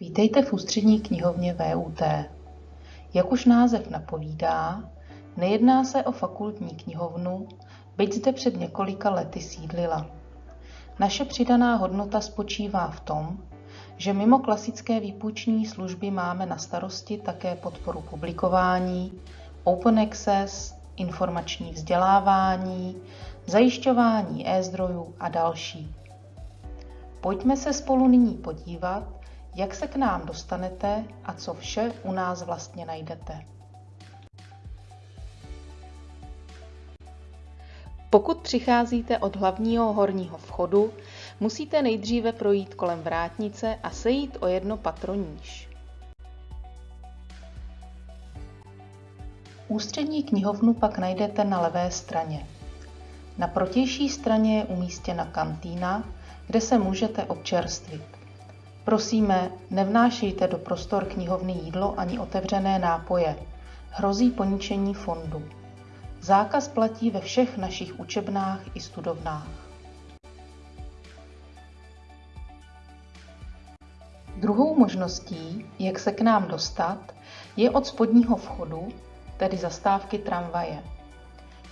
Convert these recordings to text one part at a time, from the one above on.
Vítejte v ústřední knihovně VUT. Jak už název napovídá, nejedná se o fakultní knihovnu, byť zde před několika lety sídlila. Naše přidaná hodnota spočívá v tom, že mimo klasické výpůjční služby máme na starosti také podporu publikování, open access, informační vzdělávání, zajišťování e-zdrojů a další. Pojďme se spolu nyní podívat, jak se k nám dostanete a co vše u nás vlastně najdete. Pokud přicházíte od hlavního horního vchodu, musíte nejdříve projít kolem vrátnice a sejít o jedno patro níž. Ústřední knihovnu pak najdete na levé straně. Na protější straně je umístěna kantýna, kde se můžete občerstvit. Prosíme, nevnášejte do prostor knihovny jídlo ani otevřené nápoje. Hrozí poničení fondu. Zákaz platí ve všech našich učebnách i studovnách. Druhou možností, jak se k nám dostat, je od spodního vchodu, tedy zastávky tramvaje.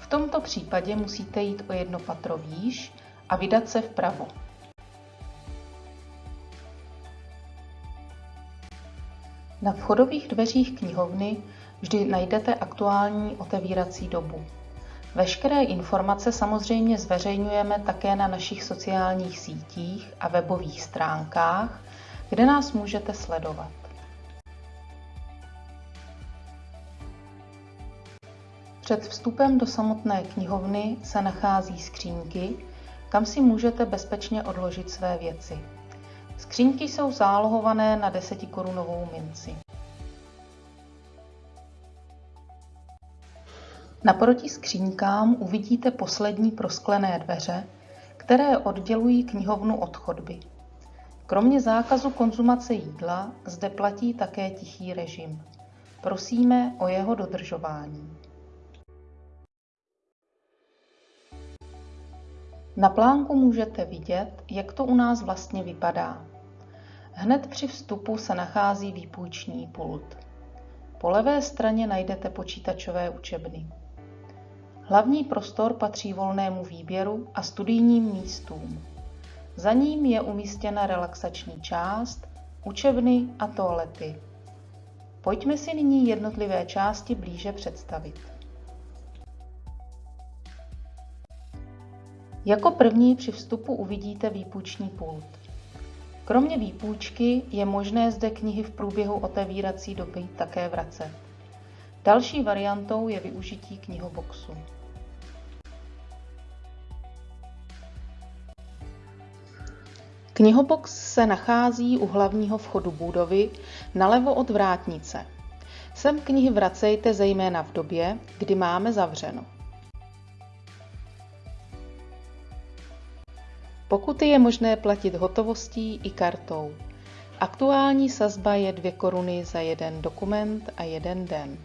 V tomto případě musíte jít o jedno patro výš a vydat se vpravo. Na vchodových dveřích knihovny vždy najdete aktuální otevírací dobu. Veškeré informace samozřejmě zveřejňujeme také na našich sociálních sítích a webových stránkách, kde nás můžete sledovat. Před vstupem do samotné knihovny se nachází skřínky, kam si můžete bezpečně odložit své věci. Skřínky jsou zálohované na 10 korunovou minci. Naproti skříňkám uvidíte poslední prosklené dveře, které oddělují knihovnu od chodby. Kromě zákazu konzumace jídla zde platí také tichý režim. Prosíme o jeho dodržování. Na plánku můžete vidět, jak to u nás vlastně vypadá. Hned při vstupu se nachází výpůjční pult. Po levé straně najdete počítačové učebny. Hlavní prostor patří volnému výběru a studijním místům. Za ním je umístěna relaxační část, učebny a toalety. Pojďme si nyní jednotlivé části blíže představit. Jako první při vstupu uvidíte výpůjční pult. Kromě výpůjčky je možné zde knihy v průběhu otevírací doby také vracet. Další variantou je využití knihoboxu. Knihobox se nachází u hlavního vchodu budovy nalevo od vrátnice. Sem knihy vracejte zejména v době, kdy máme zavřeno. Pokuty je možné platit hotovostí i kartou. Aktuální sazba je 2 koruny za jeden dokument a jeden den.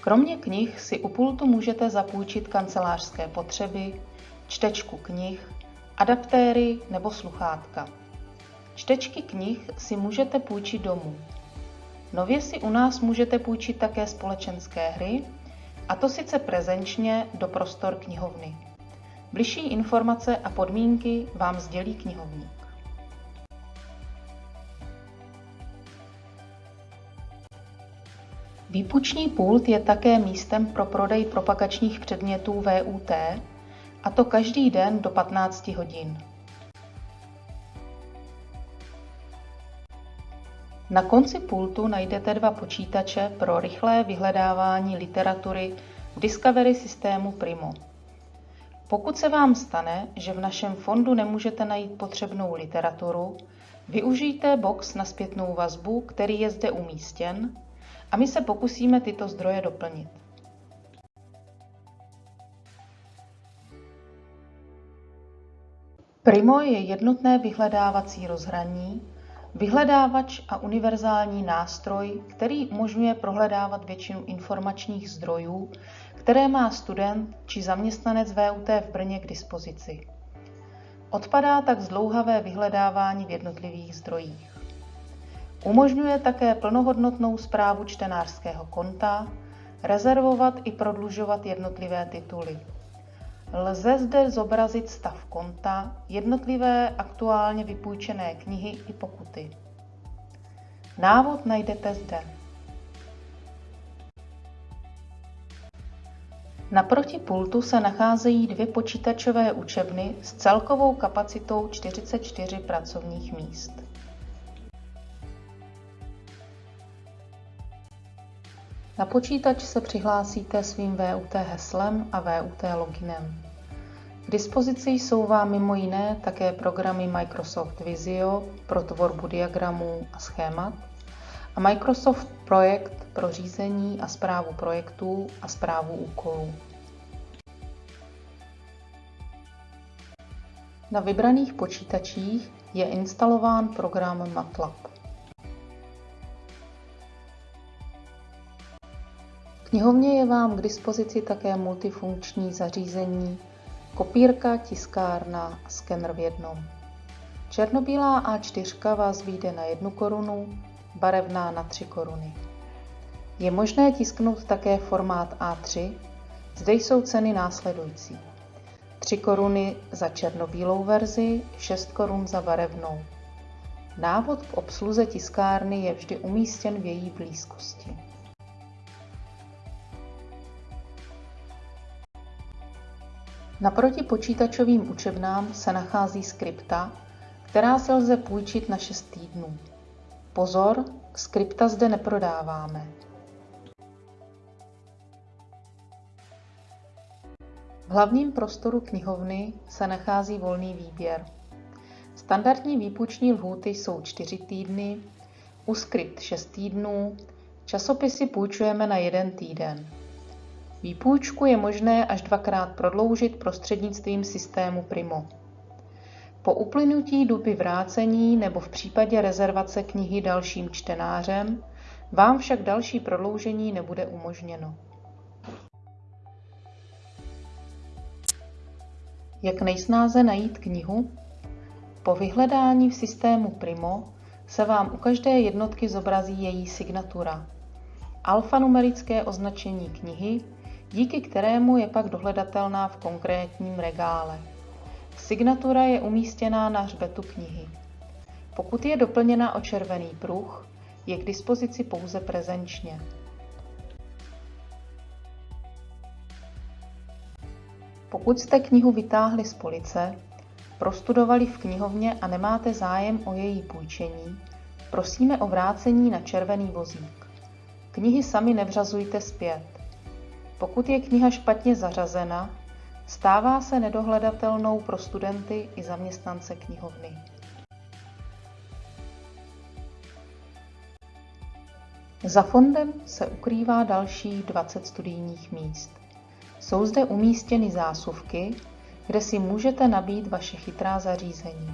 Kromě knih si u pultu můžete zapůjčit kancelářské potřeby, čtečku knih, adaptéry nebo sluchátka. Čtečky knih si můžete půjčit domů. Nově si u nás můžete půjčit také společenské hry, a to sice prezenčně do prostor knihovny. Bližší informace a podmínky vám sdělí knihovník. Výpuční pult je také místem pro prodej propagačních předmětů VUT, a to každý den do 15 hodin. Na konci pultu najdete dva počítače pro rychlé vyhledávání literatury v Discovery systému Primo. Pokud se vám stane, že v našem fondu nemůžete najít potřebnou literaturu, využijte box na zpětnou vazbu, který je zde umístěn, a my se pokusíme tyto zdroje doplnit. Primo je jednotné vyhledávací rozhraní, vyhledávač a univerzální nástroj, který umožňuje prohledávat většinu informačních zdrojů, které má student či zaměstnanec VUT v Brně k dispozici. Odpadá tak zdlouhavé vyhledávání v jednotlivých zdrojích. Umožňuje také plnohodnotnou zprávu čtenářského konta, rezervovat i prodlužovat jednotlivé tituly. Lze zde zobrazit stav konta, jednotlivé aktuálně vypůjčené knihy i pokuty. Návod najdete zde. Naproti pultu se nacházejí dvě počítačové učebny s celkovou kapacitou 44 pracovních míst. Na počítač se přihlásíte svým VUT heslem a VUT loginem. K dispozici jsou vám mimo jiné také programy Microsoft Visio pro tvorbu diagramů a schémat a Microsoft Projekt pro řízení a zprávu projektů a zprávu úkolů. Na vybraných počítačích je instalován program MATLAB. Knihovně je vám k dispozici také multifunkční zařízení, kopírka, tiskárna a skener v jednom. Černobílá A4 vás vyjde na 1 korunu, barevná na 3 koruny. Je možné tisknout také formát A3, zde jsou ceny následující. 3 koruny za černobílou verzi, 6 korun za barevnou. Návod k obsluze tiskárny je vždy umístěn v její blízkosti. Naproti počítačovým učebnám se nachází skripta, která se lze půjčit na 6 týdnů. Pozor, skripta zde neprodáváme. V hlavním prostoru knihovny se nachází volný výběr. Standardní výpuční lhůty jsou 4 týdny, u skript 6 týdnů, časopisy půjčujeme na jeden týden. Výpůjčku je možné až dvakrát prodloužit prostřednictvím systému Primo. Po uplynutí doby vrácení nebo v případě rezervace knihy dalším čtenářem vám však další prodloužení nebude umožněno. Jak nejsnáze najít knihu? Po vyhledání v systému Primo se vám u každé jednotky zobrazí její signatura, alfanumerické označení knihy, díky kterému je pak dohledatelná v konkrétním regále. Signatura je umístěná na hřbetu knihy. Pokud je doplněna o červený pruh, je k dispozici pouze prezenčně. Pokud jste knihu vytáhli z police, prostudovali v knihovně a nemáte zájem o její půjčení, prosíme o vrácení na červený vozík. Knihy sami nevřazujte zpět. Pokud je kniha špatně zařazena, stává se nedohledatelnou pro studenty i zaměstnance knihovny. Za fondem se ukrývá dalších 20 studijních míst. Jsou zde umístěny zásuvky, kde si můžete nabít vaše chytrá zařízení.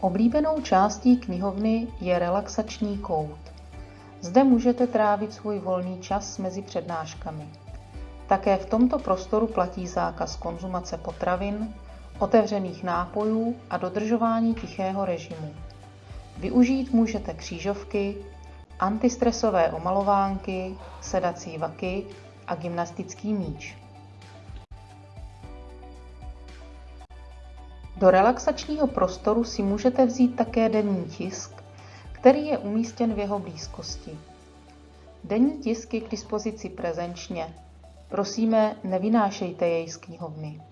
Oblíbenou částí knihovny je relaxační kout. Zde můžete trávit svůj volný čas mezi přednáškami. Také v tomto prostoru platí zákaz konzumace potravin, otevřených nápojů a dodržování tichého režimu. Využít můžete křížovky, antistresové omalovánky, sedací vaky a gymnastický míč. Do relaxačního prostoru si můžete vzít také denní tisk, který je umístěn v jeho blízkosti. Denní tisk je k dispozici prezenčně. Prosíme, nevynášejte jej z knihovny.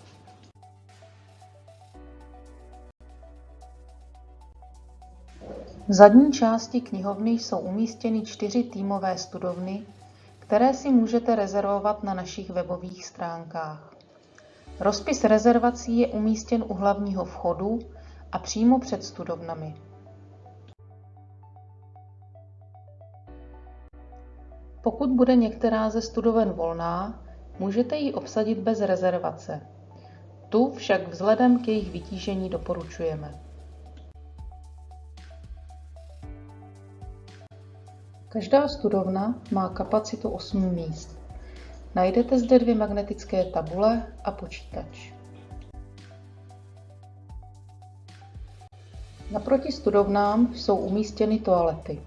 V zadní části knihovny jsou umístěny čtyři týmové studovny, které si můžete rezervovat na našich webových stránkách. Rozpis rezervací je umístěn u hlavního vchodu a přímo před studovnami. Pokud bude některá ze studoven volná, můžete ji obsadit bez rezervace. Tu však vzhledem k jejich vytížení doporučujeme. Každá studovna má kapacitu 8 míst. Najdete zde dvě magnetické tabule a počítač. Naproti studovnám jsou umístěny toalety.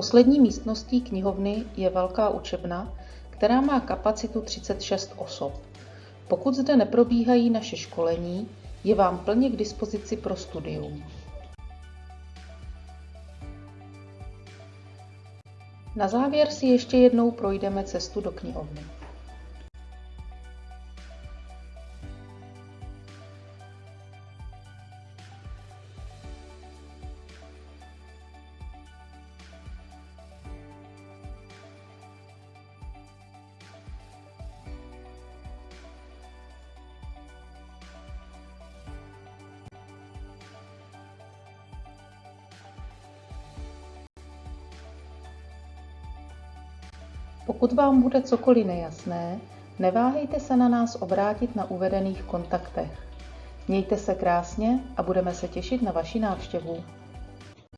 Poslední místností knihovny je velká učebna, která má kapacitu 36 osob. Pokud zde neprobíhají naše školení, je vám plně k dispozici pro studium. Na závěr si ještě jednou projdeme cestu do knihovny. Pokud vám bude cokoliv nejasné, neváhejte se na nás obrátit na uvedených kontaktech. Mějte se krásně a budeme se těšit na vaši návštěvu.